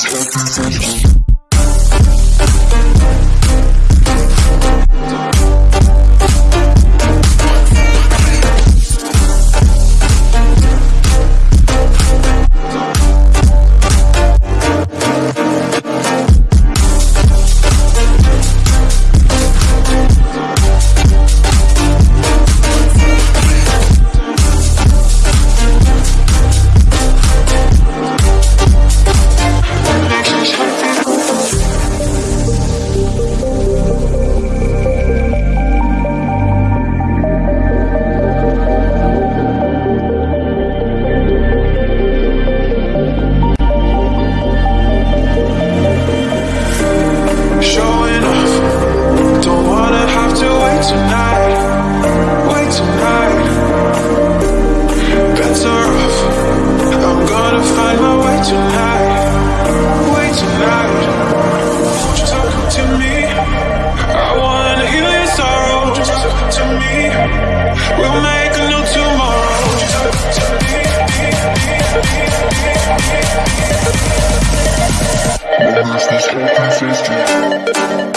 Just look on Christian.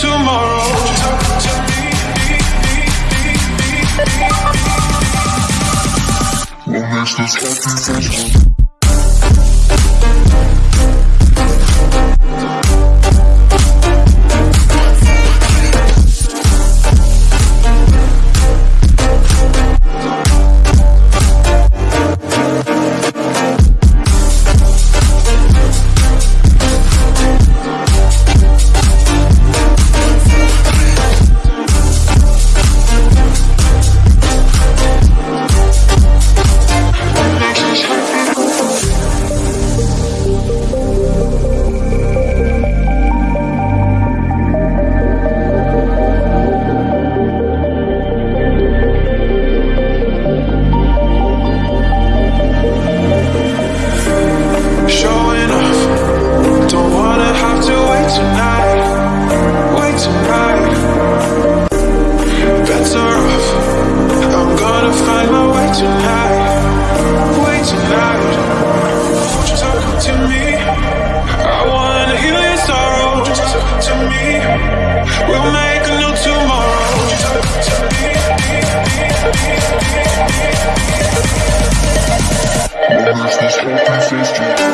tomorrow. We'll make this happen. Promise this will you